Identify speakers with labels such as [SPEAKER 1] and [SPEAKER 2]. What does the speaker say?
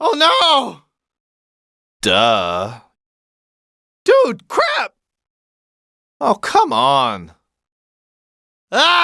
[SPEAKER 1] Oh no!
[SPEAKER 2] Duh.
[SPEAKER 1] Dude, crap!
[SPEAKER 2] Oh, come on.
[SPEAKER 1] Ah!